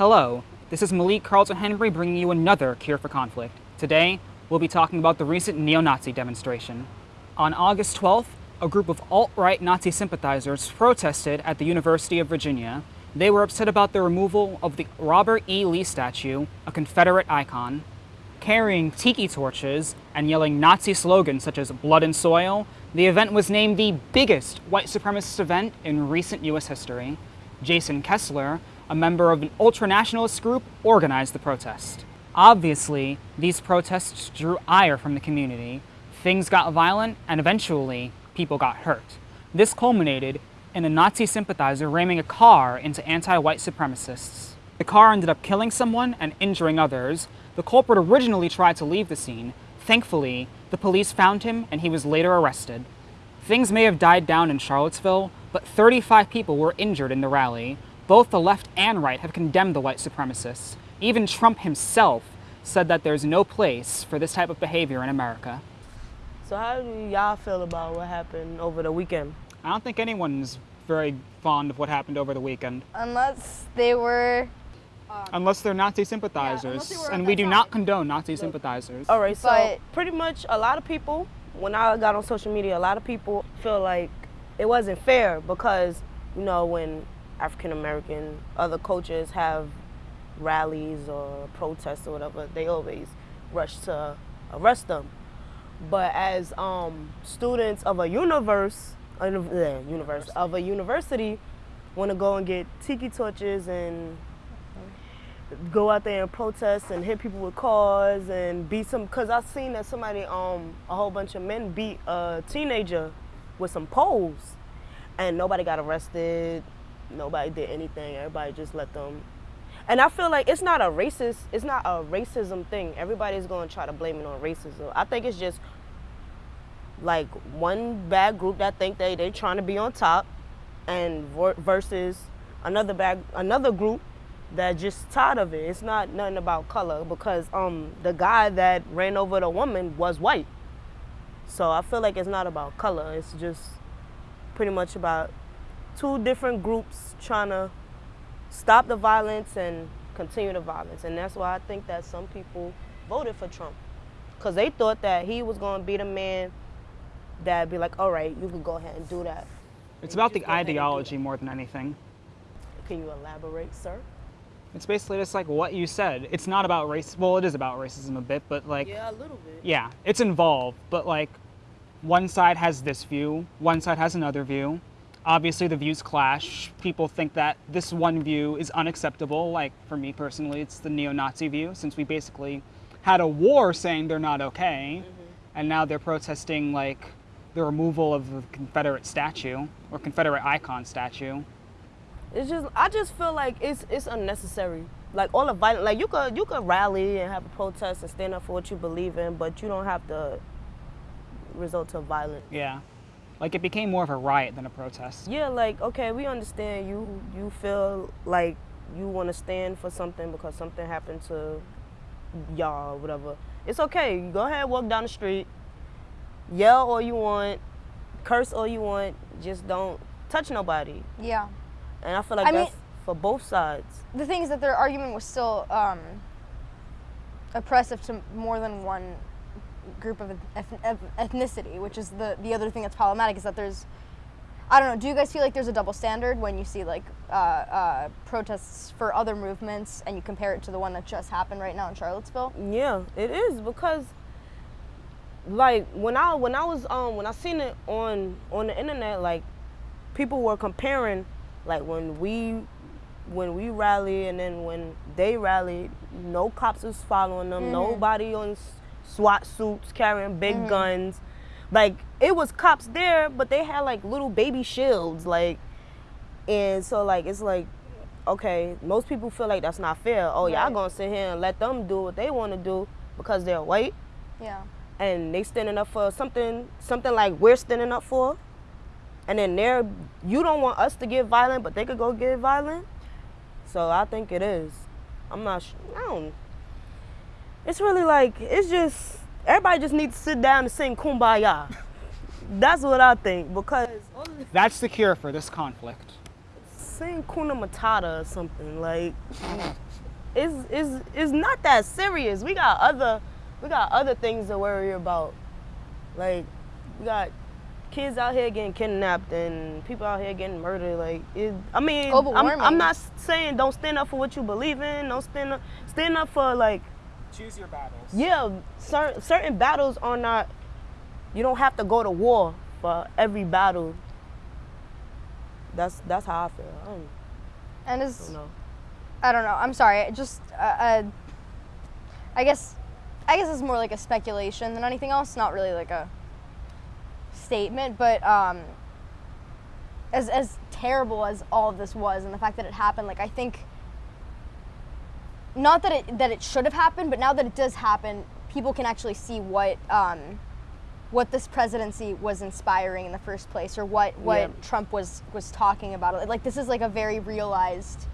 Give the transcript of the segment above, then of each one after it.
Hello, this is Malik Carlton Henry bringing you another Cure for Conflict. Today, we'll be talking about the recent neo-Nazi demonstration. On August 12th, a group of alt-right Nazi sympathizers protested at the University of Virginia. They were upset about the removal of the Robert E. Lee statue, a Confederate icon. Carrying tiki torches and yelling Nazi slogans such as blood and soil, the event was named the biggest white supremacist event in recent US history. Jason Kessler, a member of an ultranationalist group, organized the protest. Obviously, these protests drew ire from the community. Things got violent, and eventually, people got hurt. This culminated in a Nazi sympathizer ramming a car into anti-white supremacists. The car ended up killing someone and injuring others. The culprit originally tried to leave the scene. Thankfully, the police found him and he was later arrested. Things may have died down in Charlottesville, but 35 people were injured in the rally. Both the left and right have condemned the white supremacists. Even Trump himself said that there's no place for this type of behavior in America. So how do y'all feel about what happened over the weekend? I don't think anyone's very fond of what happened over the weekend. Unless they were um, Unless they're Nazi sympathizers. they and we do side. not condone Nazi sympathizers. All right, so But- pretty much a lot of people, when I got on social media, a lot of people feel like it wasn't fair because, you know, when African American other cultures have rallies or protests or whatever, they always rush to arrest them. But as um, students of a universe, uh, yeah, universe of a university, want to go and get tiki torches and go out there and protest and hit people with cars and beat some. Cause I've seen that somebody, um, a whole bunch of men beat a teenager with some poles, and nobody got arrested. Nobody did anything. Everybody just let them. And I feel like it's not a racist. It's not a racism thing. Everybody's going to try to blame it on racism. I think it's just like one bad group that think they they trying to be on top, and versus another bad another group that just tired of it. It's not nothing about color because um the guy that ran over the woman was white. So I feel like it's not about color. It's just pretty much about two different groups trying to stop the violence and continue the violence. And that's why I think that some people voted for Trump because they thought that he was going to be the man that'd be like, all right, you can go ahead and do that. It's about the Just go ahead and do ideology more than anything. Can you elaborate, sir? It's basically just like what you said. It's not about race. Well, it is about racism a bit, but like, Yeah, a little bit. yeah, it's involved. But like, one side has this view, one side has another view. Obviously, the views clash. People think that this one view is unacceptable. Like, for me personally, it's the neo Nazi view, since we basically had a war saying they're not okay, mm-hmm. and now they're protesting, like, the removal of the Confederate statue or Confederate icon statue. It's just I just feel like it's it's unnecessary. Like all the violence, like you could you could rally and have a protest and stand up for what you believe in, but you don't have to resort to violence. Yeah. Like, it became more of a riot than a protest. Yeah, like okay, we understand you you feel like you want to stand for something because something happened to y'all or whatever. It's okay. Go ahead, walk down the street, yell all you want, curse all you want, just don't touch nobody. yeah. And I feel like I mean- that's for both sides. The thing is that their argument was still um, oppressive to more than one group of eth- eth- ethnicity, which is the the other thing that's problematic is that there's. I don't know. Do you guys feel like there's a double standard when you see like uh, uh, protests for other movements and you compare it to the one that just happened right now in Charlottesville? Yeah, it is because like when I when I was um when I seen it on on the internet like people were comparing like when we when we rally and then when they rallied no cops was following them nobody on SWAT suits carrying big mm-hmm. guns. Like it was cops there but they had like little baby shields like and so like it's like okay most people feel like that's not fair. Oh y'all gonna sit here and let them do what they want to do because they're white? Yeah. and they standing up for something something like we're standing up for? And then they're you don't want us to get violent but they could go get violent? So i think it is. I'm not sh- i don't it's really like it's just everybody just needs to sit down and sing kumbaya that's what i think because That's the cure for this conflict. sing Kuna Matata or something. Like, it's, it's, it's not that serious. We got other, we got other things to worry about. Like, we got kids out here getting kidnapped and people out here getting murdered. Like, it, I mean, I'm. I'm not saying don't stand up for what you believe in. Don't stand up, stand up for like, Choose your battles. yeah, certain certain battles are not. You don't have to go to war for every battle. That's that's how I feel. I don't, And I is don't know. I don't know. I'm sorry. it Just uh, uh, I guess I guess it's more like a speculation than anything else. Not really like a statement, but um, as as terrible as all of this was, and the fact that it happened, like I think not that it that it should have happened, but now that it does happen, people can actually see what um, what this presidency was inspiring in the first place, or what what Yeah. Trump was was talking about. Like this is like a very realized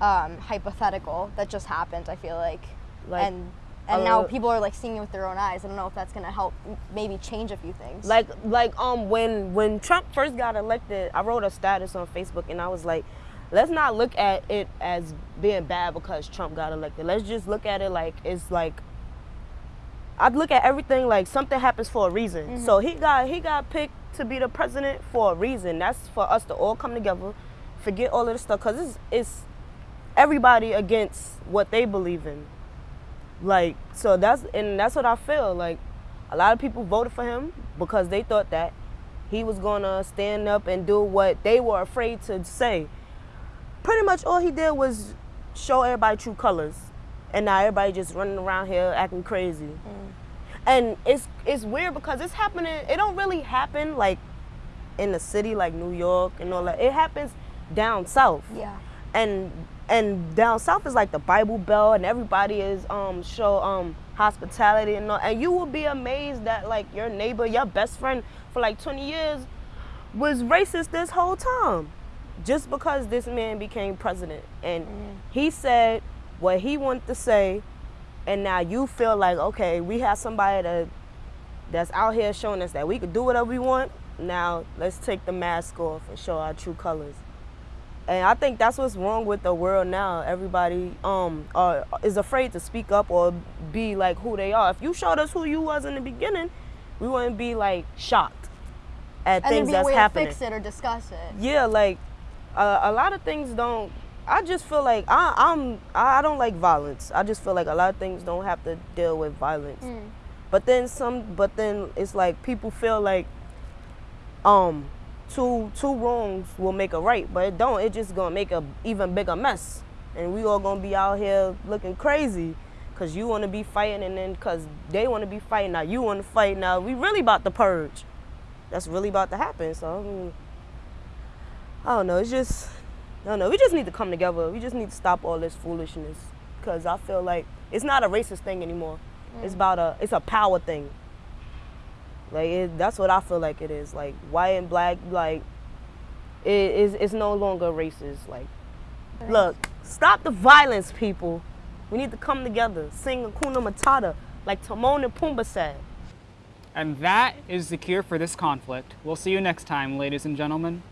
um, hypothetical that just happened. I feel like, Like, and and now people are like seeing it with their own eyes. I don't know if that's gonna help maybe change a few things. Like like um when when Trump first got elected, I wrote a status on Facebook and I was like, let's not look at it as being bad because Trump got elected. Let's just look at it like it's like I'd look at everything like something happens for a reason. So mm-hmm. he got he got picked to be the president for a reason. That's for us to all come together, forget all of this stuff cuz it's it's everybody against what they believe in. Like so that's and that's what I feel like a lot of people voted for him because they thought that he was gonna stand up and do what they were afraid to say. Pretty much all he did was show everybody true colors, and now everybody just running around here acting crazy. And it's it's weird because it's happening. It don't really happen like in the city like New York and all that. It happens down south yeah, and and down south is like the Bible Belt, and everybody is um show um hospitality and all, and you will be amazed that like your neighbor, your best friend for like 20 years was racist this whole time, just because this man became president and he said what he wanted to say, and now you feel like okay, we have somebody that that's out here showing us that we could do whatever we want. Now let's take the mask off and show our true colors. And I think that's what's wrong with the world now. Everybody um uh, is afraid to speak up or be like who they are. If you showed us who you was in the beginning, we wouldn't be like shocked at and things be a that's way happening. to fix it or discuss it. Yeah, like uh, a lot of things don't. I just feel like I, I'm. I don't like violence. I just feel like a lot of things don't have to deal with violence. Mm. But then some. But then it's like people feel like, um, two two wrongs will make a right, but it don't. It just gonna make a even bigger mess, and we all gonna be out here looking crazy. Cause you want to be fighting, and then cause they want to be fighting. Now you want to fight. Now we really about to purge. That's really about to happen. So I, mean, I don't know. It's just I don't know. We just need to come together. We just need to stop all this foolishness. Cause I feel like it's not a racist thing anymore. It's mm. about a it's a power thing. Like it, that's what I feel like it is. Like white and black, like it is it's no longer racist. Like look, stop the violence, people. We need to come together, sing Hakuna Matata, like Timon and Pumbaa said. And that is the cure for this conflict. We'll see you next time, ladies and gentlemen.